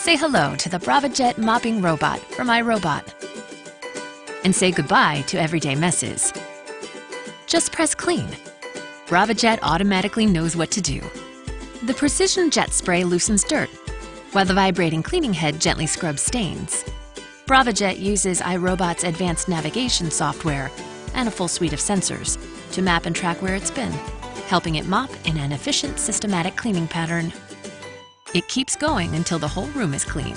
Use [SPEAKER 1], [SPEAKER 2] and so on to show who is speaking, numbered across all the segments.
[SPEAKER 1] Say hello to the Braava jet mopping robot from iRobot. And say goodbye to everyday messes. Just press clean. Braava jet automatically knows what to do. The Precision Jet Spray loosens dirt, while the vibrating cleaning head gently scrubs stains. Braava jet uses iRobot's advanced navigation software and a full suite of sensors to map and track where it's been, helping it mop in an efficient, systematic cleaning pattern. It keeps going until the whole room is clean.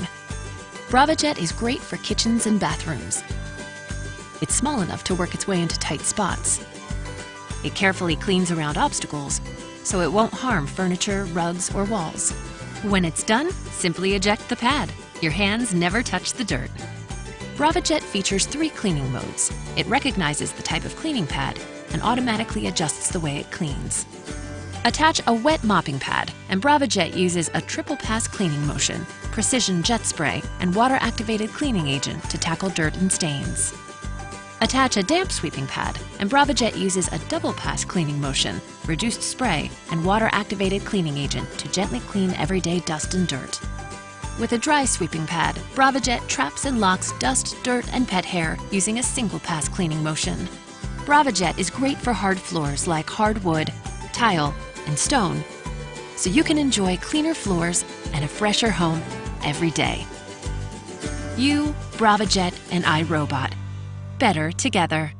[SPEAKER 1] Braava jet is great for kitchens and bathrooms. It's small enough to work its way into tight spots. It carefully cleans around obstacles, so it won't harm furniture, rugs, or walls. When it's done, simply eject the pad. Your hands never touch the dirt. Braava jet features three cleaning modes. It recognizes the type of cleaning pad and automatically adjusts the way it cleans. Attach a wet mopping pad, and Braava jet uses a triple pass cleaning motion, precision jet spray, and water-activated cleaning agent to tackle dirt and stains. Attach a damp sweeping pad, and Braava jet uses a double pass cleaning motion, reduced spray, and water-activated cleaning agent to gently clean everyday dust and dirt. With a dry sweeping pad, Braava jet traps and locks dust, dirt, and pet hair using a single pass cleaning motion. Braava jet is great for hard floors like hardwood, tile, and stone, so you can enjoy cleaner floors and a fresher home every day. You, Braava jet, and iRobot. Better together.